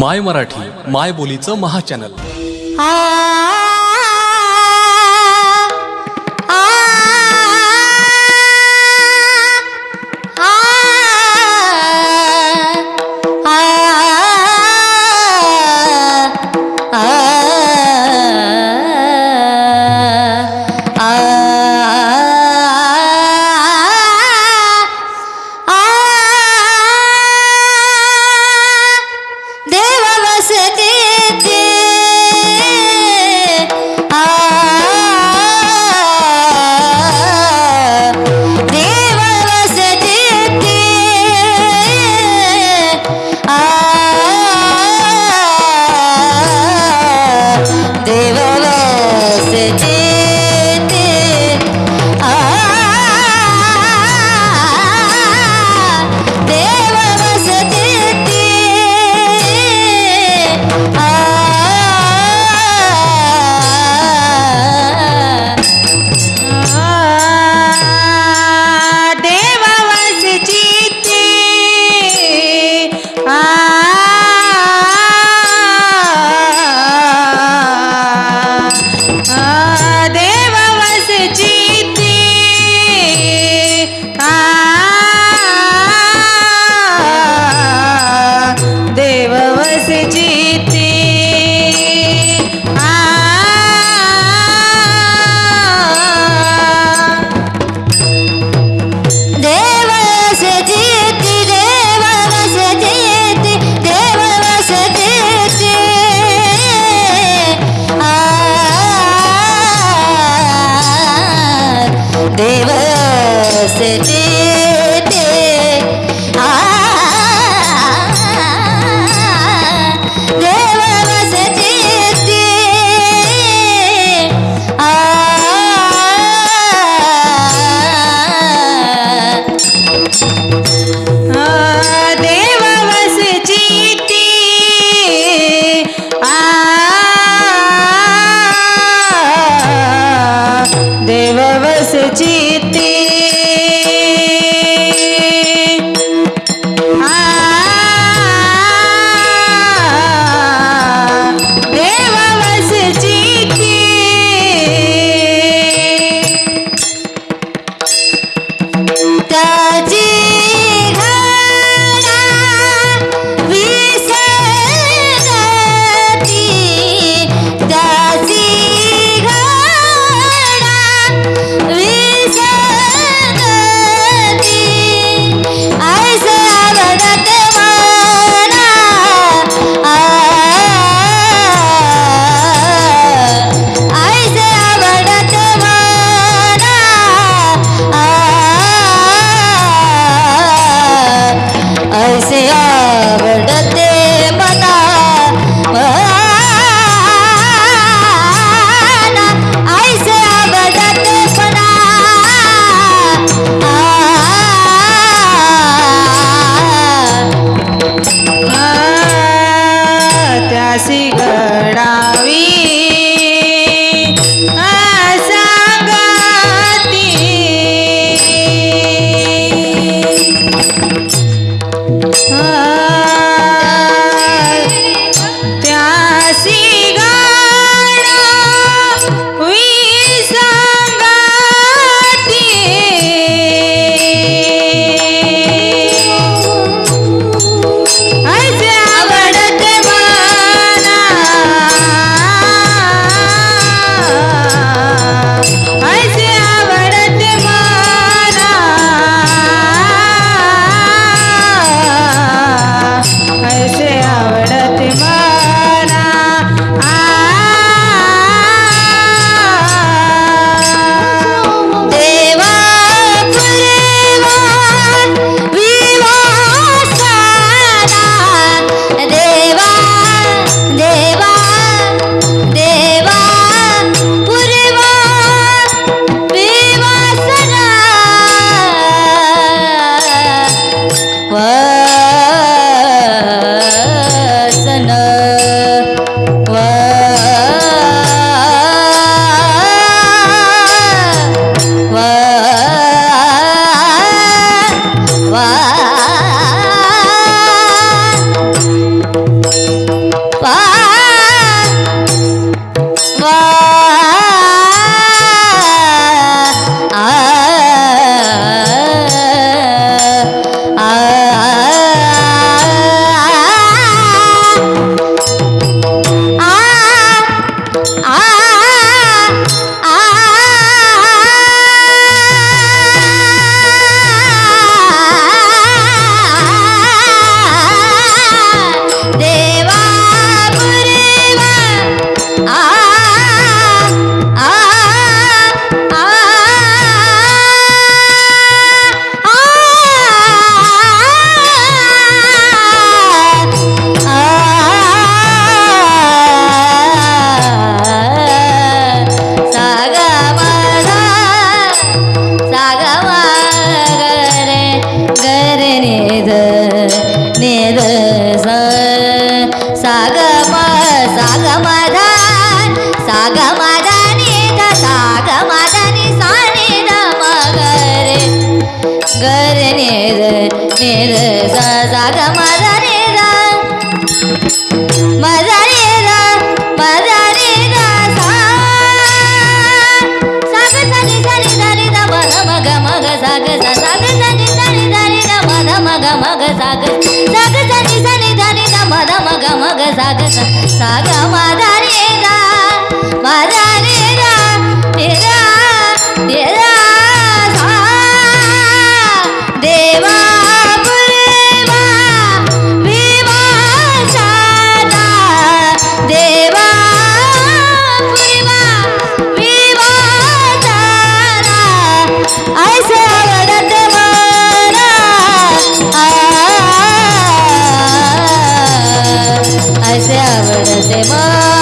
माय मराठी माय बोलीचं महाचॅनल देव प्यासी गड़ा। निर सा साग मध माझा रे साग मग मग साग सा साग मध मग मग साग साग मध मग मग साग सा। साग आवडते मला